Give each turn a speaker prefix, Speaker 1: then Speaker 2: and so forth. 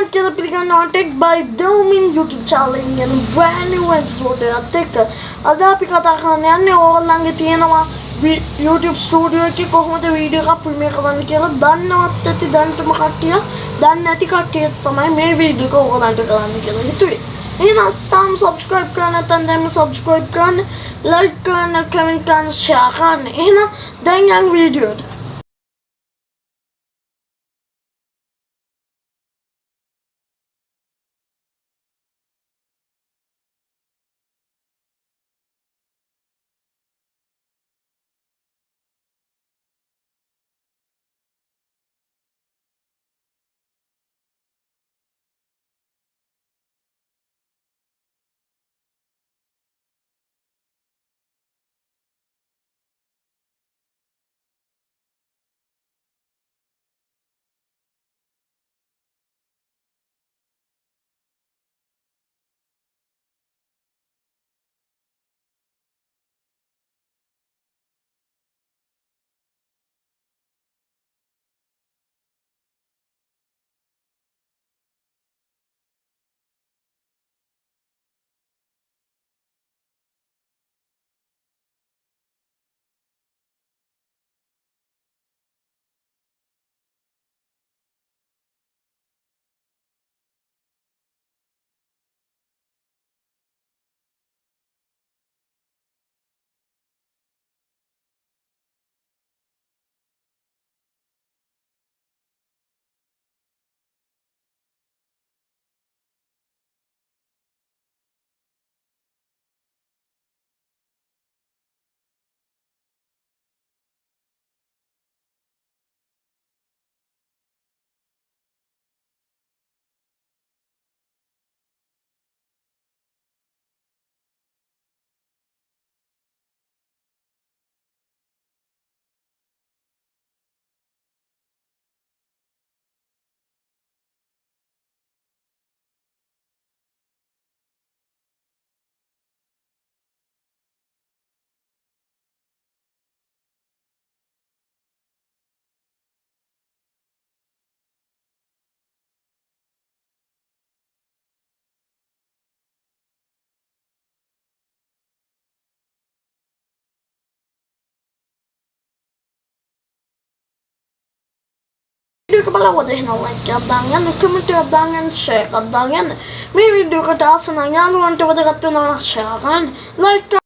Speaker 1: everyone, Killer Pelican Tech by Domin YouTube channel ගැන brand new episode එකත් එක්ක අද අපි කතා කරන්න යන්නේ ඕගොල්ලන්ගේ තියෙනවා YouTube ස්ටුඩියෝ එකේ කොහොමද වීඩියෝ එකක් ප්‍රීමියර් කරන්න කියලා දන්නවත් ඇති දැනටම කට්ටිය දන්නේ නැති කට්ටිය තමයි මේ වීඩියෝ එක ඕගොල්ලන්ට කරන්න කියලා හිතුවේ. එහෙනම් තාම subscribe කරන්න නැත්නම් දැන් subscribe කරන්න, like කරන්න, comment කරන්න, share කරන්න. එහෙනම් දැන් යන් වීඩියෝට. bruker parodien og leggerdangen, ikke miljødangen, sjøgaddangen. Vi vil bruke dasenangen rundt over det rette under kjøren. Like